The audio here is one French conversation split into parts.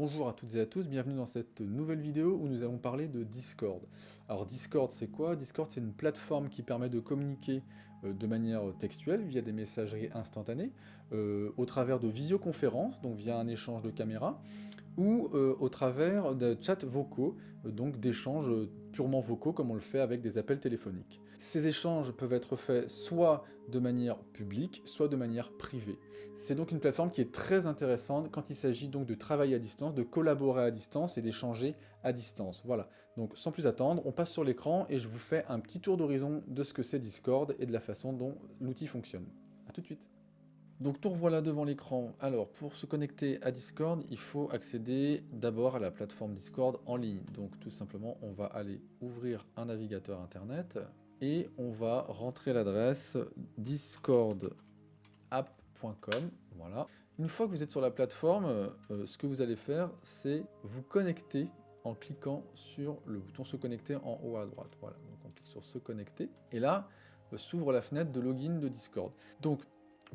Bonjour à toutes et à tous, bienvenue dans cette nouvelle vidéo où nous allons parler de Discord. Alors Discord c'est quoi? Discord c'est une plateforme qui permet de communiquer euh, de manière textuelle via des messageries instantanées, euh, au travers de visioconférences, donc via un échange de caméras, ou euh, au travers de chats vocaux, donc d'échanges purement vocaux comme on le fait avec des appels téléphoniques. Ces échanges peuvent être faits soit de manière publique, soit de manière privée. C'est donc une plateforme qui est très intéressante quand il s'agit donc de travailler à distance, de collaborer à distance et d'échanger à distance. Voilà, donc sans plus attendre, on passe sur l'écran et je vous fais un petit tour d'horizon de ce que c'est Discord et de la façon dont l'outil fonctionne. A tout de suite donc nous revoilà devant l'écran. Alors pour se connecter à Discord, il faut accéder d'abord à la plateforme Discord en ligne. Donc tout simplement, on va aller ouvrir un navigateur internet et on va rentrer l'adresse discordapp.com. Voilà. Une fois que vous êtes sur la plateforme, euh, ce que vous allez faire, c'est vous connecter en cliquant sur le bouton se connecter en haut à droite. Voilà, donc on clique sur se connecter. Et là, euh, s'ouvre la fenêtre de login de Discord. Donc,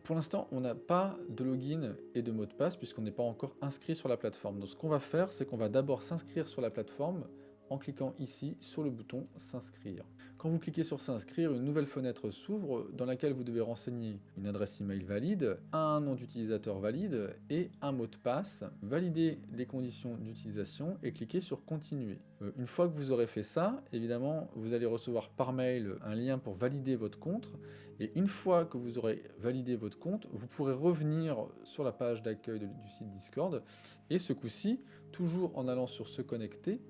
pour l'instant, on n'a pas de login et de mot de passe puisqu'on n'est pas encore inscrit sur la plateforme. Donc ce qu'on va faire, c'est qu'on va d'abord s'inscrire sur la plateforme en cliquant ici sur le bouton s'inscrire. Quand vous cliquez sur s'inscrire, une nouvelle fenêtre s'ouvre dans laquelle vous devez renseigner une adresse email valide, un nom d'utilisateur valide et un mot de passe, valider les conditions d'utilisation et cliquer sur continuer. Euh, une fois que vous aurez fait ça, évidemment, vous allez recevoir par mail un lien pour valider votre compte et une fois que vous aurez validé votre compte, vous pourrez revenir sur la page d'accueil du site Discord et ce coup-ci, toujours en allant sur se connecter,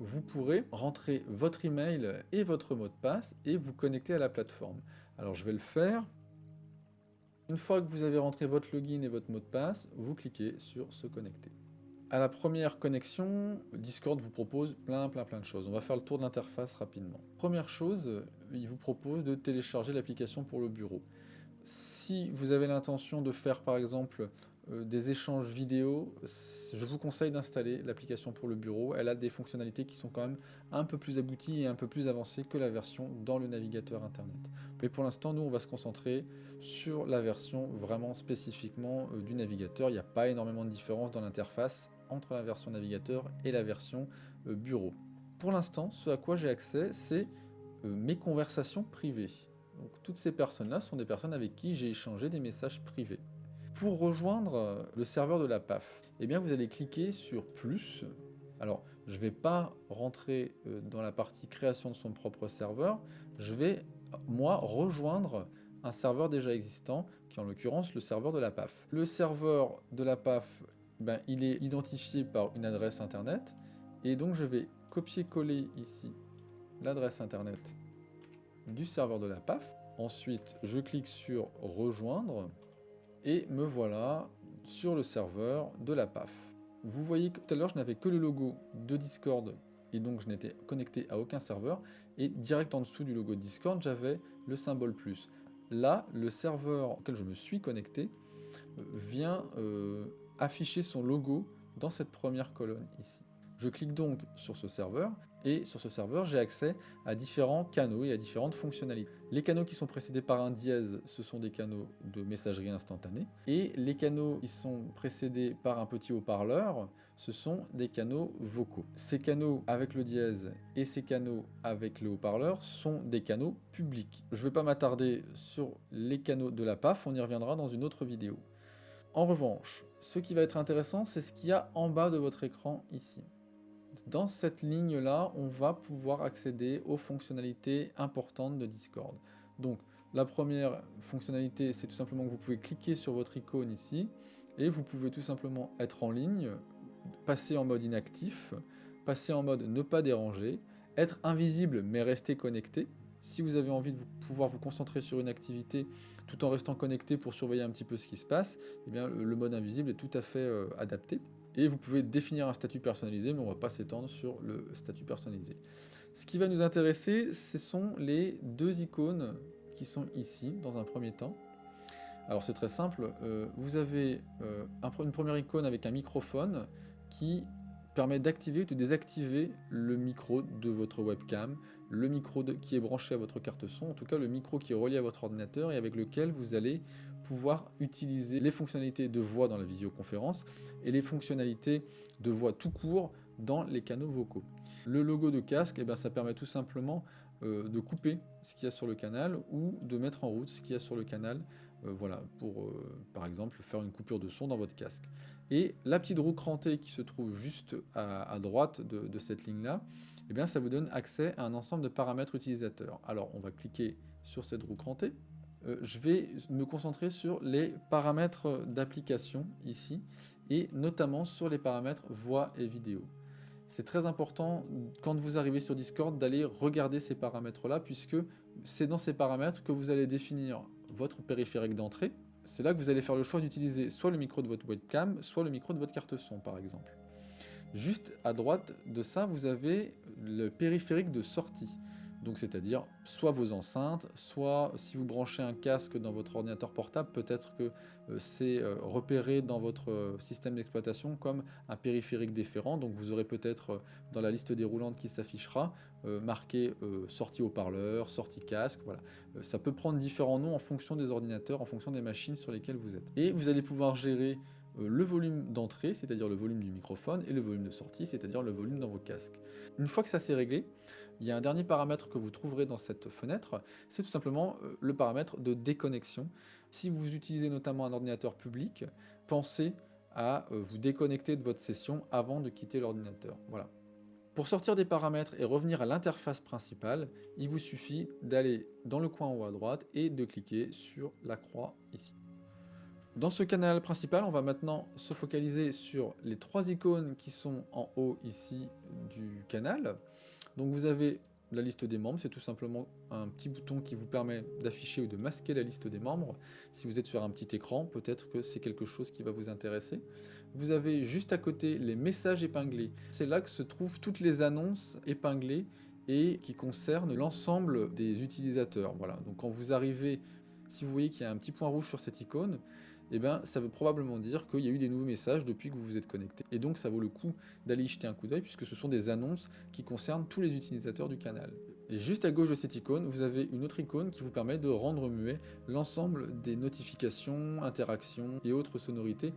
vous pourrez rentrer votre email et votre mot de passe et vous connecter à la plateforme. Alors je vais le faire. Une fois que vous avez rentré votre login et votre mot de passe, vous cliquez sur se connecter. À la première connexion, Discord vous propose plein plein plein de choses. On va faire le tour de l'interface rapidement. Première chose, il vous propose de télécharger l'application pour le bureau. Si vous avez l'intention de faire par exemple des échanges vidéo, je vous conseille d'installer l'application pour le bureau. Elle a des fonctionnalités qui sont quand même un peu plus abouties et un peu plus avancées que la version dans le navigateur internet. Mais pour l'instant, nous, on va se concentrer sur la version vraiment spécifiquement euh, du navigateur. Il n'y a pas énormément de différence dans l'interface entre la version navigateur et la version euh, bureau. Pour l'instant, ce à quoi j'ai accès, c'est mes conversations privées. Donc toutes ces personnes-là sont des personnes avec qui j'ai échangé des messages privés. Pour rejoindre euh, le serveur de la PAF, eh bien vous allez cliquer sur plus. Alors, je ne vais pas rentrer euh, dans la partie création de son propre serveur, je vais, moi, rejoindre un serveur déjà existant, qui est en l'occurrence le serveur de la PAF. Le serveur de la PAF, ben, il est identifié par une adresse internet, et donc je vais copier-coller ici l'adresse internet du serveur de la PAF. Ensuite, je clique sur « Rejoindre » et me voilà sur le serveur de la PAF. Vous voyez que tout à l'heure je n'avais que le logo de Discord et donc je n'étais connecté à aucun serveur et direct en dessous du logo de Discord j'avais le symbole plus. Là, le serveur auquel je me suis connecté euh, vient euh, afficher son logo dans cette première colonne ici. Je clique donc sur ce serveur, et sur ce serveur, j'ai accès à différents canaux et à différentes fonctionnalités. Les canaux qui sont précédés par un dièse, ce sont des canaux de messagerie instantanée, et les canaux qui sont précédés par un petit haut-parleur, ce sont des canaux vocaux. Ces canaux avec le dièse et ces canaux avec le haut-parleur sont des canaux publics. Je ne vais pas m'attarder sur les canaux de la PAF, on y reviendra dans une autre vidéo. En revanche, ce qui va être intéressant, c'est ce qu'il y a en bas de votre écran ici. Dans cette ligne-là, on va pouvoir accéder aux fonctionnalités importantes de Discord. Donc, la première fonctionnalité, c'est tout simplement que vous pouvez cliquer sur votre icône ici, et vous pouvez tout simplement être en ligne, passer en mode inactif, passer en mode ne pas déranger, être invisible mais rester connecté. Si vous avez envie de pouvoir vous concentrer sur une activité tout en restant connecté pour surveiller un petit peu ce qui se passe, eh bien, le mode invisible est tout à fait euh, adapté. Et vous pouvez définir un statut personnalisé, mais on ne va pas s'étendre sur le statut personnalisé. Ce qui va nous intéresser, ce sont les deux icônes qui sont ici, dans un premier temps. Alors c'est très simple, euh, vous avez euh, une première icône avec un microphone qui permet d'activer ou de désactiver le micro de votre webcam, le micro qui est branché à votre carte son, en tout cas le micro qui est relié à votre ordinateur et avec lequel vous allez pouvoir utiliser les fonctionnalités de voix dans la visioconférence et les fonctionnalités de voix tout court dans les canaux vocaux. Le logo de casque, eh ben, ça permet tout simplement euh, de couper ce qu'il y a sur le canal ou de mettre en route ce qu'il y a sur le canal euh, voilà, pour euh, par exemple faire une coupure de son dans votre casque. Et la petite roue crantée qui se trouve juste à, droite de, cette ligne-là, eh bien ça vous donne accès à un ensemble de paramètres utilisateurs. Alors on va cliquer sur cette roue crantée. Je vais me concentrer sur les paramètres d'application ici, et notamment sur les paramètres voix et vidéo c'est très important quand vous arrivez sur Discord d'aller regarder ces paramètres-là puisque c'est dans ces paramètres que vous allez définir votre périphérique d'entrée. C'est là que vous allez faire le choix d'utiliser soit le micro de votre webcam, soit le micro de votre carte son par exemple. Juste à droite de ça, vous avez le périphérique de sortie. Donc c'est-à-dire soit vos enceintes, soit si vous branchez un casque dans votre ordinateur portable, peut-être que euh, c'est euh, repéré dans votre euh, système d'exploitation comme un périphérique déférent. Donc vous aurez peut-être dans la liste déroulante qui s'affichera marqué sortie haut-parleur, sortie casque, voilà. ça peut prendre différents noms en fonction des ordinateurs, en fonction des machines sur lesquelles vous êtes. Et vous allez pouvoir gérer le volume d'entrée, c'est-à-dire le volume du microphone, et le volume de sortie, c'est-à-dire le volume dans vos casques. Une fois que ça c'est réglé, il y a un dernier paramètre que vous trouverez dans cette fenêtre, c'est tout simplement euh, le paramètre de déconnexion. Si vous utilisez notamment un ordinateur public, pensez à euh, vous déconnecter de votre session avant de quitter l'ordinateur. Voilà. Pour sortir des paramètres et revenir à l'interface principale, il vous suffit d'aller dans le coin en haut à droite et de cliquer sur la croix ici. Dans ce canal principal, on va maintenant se focaliser sur les trois icônes qui sont en haut ici du canal. Donc vous avez la liste des membres, c'est tout simplement un petit bouton qui vous permet d'afficher ou de masquer la liste des membres. Si vous êtes sur un petit écran, peut-être que c'est quelque chose qui va vous intéresser. Vous avez juste à côté les messages épinglés. C'est là que se trouvent toutes les annonces épinglées et qui concernent l'ensemble des utilisateurs. Voilà. Donc quand vous arrivez, si vous voyez qu'il y a un petit point rouge sur cette icône, eh ben, ça veut probablement dire qu'il y a eu des nouveaux messages depuis que vous vous êtes connecté. Et donc ça vaut le coup d'aller y jeter un coup d'œil puisque ce sont des annonces qui concernent tous les utilisateurs du canal. Et juste à gauche de cette icône, vous avez une autre icône qui vous permet de rendre muet l'ensemble des notifications, interactions et autres sonorités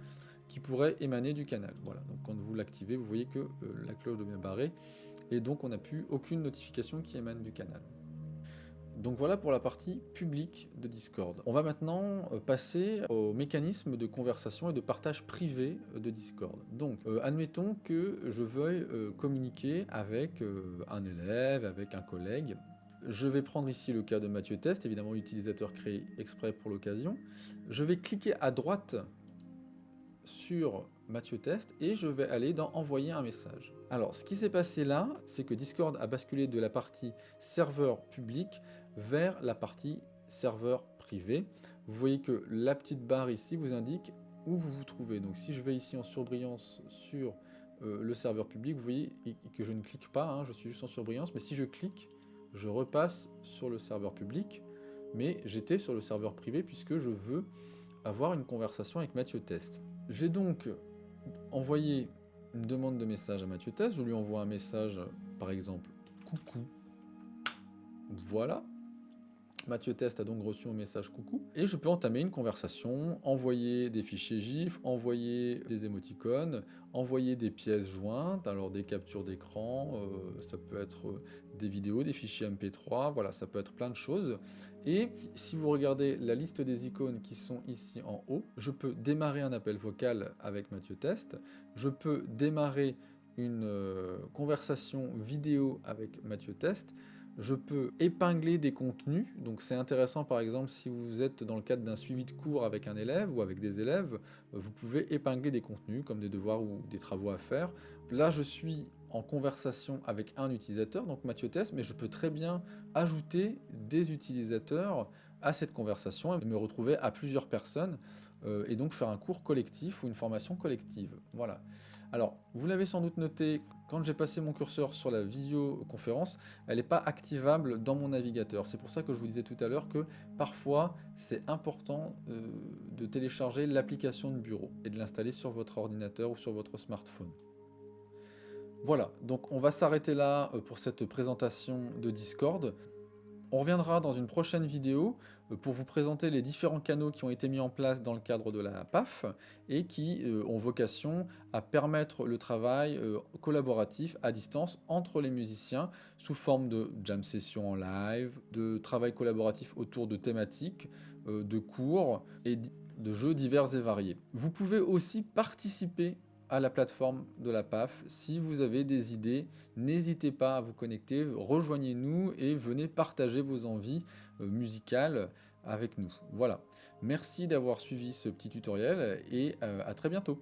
qui pourraient émaner du canal. Voilà, donc quand vous l'activez, vous voyez que euh, la cloche devient barrée et donc on n'a plus aucune notification qui émane du canal. Donc voilà pour la partie publique de Discord. On va maintenant euh, passer au mécanisme de conversation et de partage privé euh, de Discord. Donc euh, admettons que je veuille communiquer avec un élève, avec un collègue. Je vais prendre ici le cas de Mathieu Test, évidemment utilisateur créé exprès pour l'occasion. Je vais cliquer à droite sur Mathieu Test et je vais aller dans envoyer un message. Alors ce qui s'est passé là, c'est que Discord a basculé de la partie serveur public vers la partie serveur privé. Vous voyez que la petite barre ici vous indique où vous vous trouvez. Donc si je vais ici en surbrillance sur euh, le serveur public, vous voyez que je ne clique pas, hein, je suis juste en surbrillance, mais si je clique, je repasse sur le serveur public, mais j'étais sur le serveur privé puisque je veux avoir une conversation avec Mathieu Test. J'ai donc envoyé une demande de message à Mathieu Test, je lui envoie un message, par exemple, coucou, voilà, Mathieu Test a donc reçu un message coucou. Et je peux entamer une conversation, envoyer des fichiers GIF, envoyer des émoticônes, envoyer des pièces jointes, alors des captures d'écran, euh, ça peut être euh, des vidéos, des fichiers MP3, voilà, ça peut être plein de choses. Et si vous regardez la liste des icônes qui sont ici en haut, je peux démarrer un appel vocal avec Mathieu Test, je peux démarrer une euh, conversation vidéo avec Mathieu Test, je peux épingler des contenus, donc c'est intéressant par exemple si vous êtes dans le cadre d'un suivi de cours avec un élève ou avec des élèves, vous pouvez épingler des contenus comme des devoirs ou des travaux à faire. Là je suis en conversation avec un utilisateur, donc Mathieu Test, mais je peux très bien ajouter des utilisateurs à cette conversation et me retrouver à plusieurs personnes euh, et donc faire un cours collectif ou une formation collective. Voilà. Alors, vous l'avez sans doute noté, quand j'ai passé mon curseur sur la visioconférence, elle n'est pas activable dans mon navigateur. C'est pour ça que je vous disais tout à l'heure que parfois, c'est important euh, de télécharger l'application de bureau et de l'installer sur votre ordinateur ou sur votre smartphone. Voilà, donc on va s'arrêter là euh, pour cette présentation de Discord. On reviendra dans une prochaine vidéo euh, pour vous présenter les différents canaux qui ont été mis en place dans le cadre de la PAF et qui euh, ont vocation à permettre le travail euh, collaboratif à distance entre les musiciens sous forme de jam session en live, de travail collaboratif autour de thématiques, de cours et de jeux divers et variés. Vous pouvez aussi participer à la plateforme de la PAF. Si vous avez des idées, n'hésitez pas à vous connecter, rejoignez-nous et venez partager vos envies euh, musicales avec nous. Voilà. Merci d'avoir suivi ce petit tutoriel et euh, à très bientôt.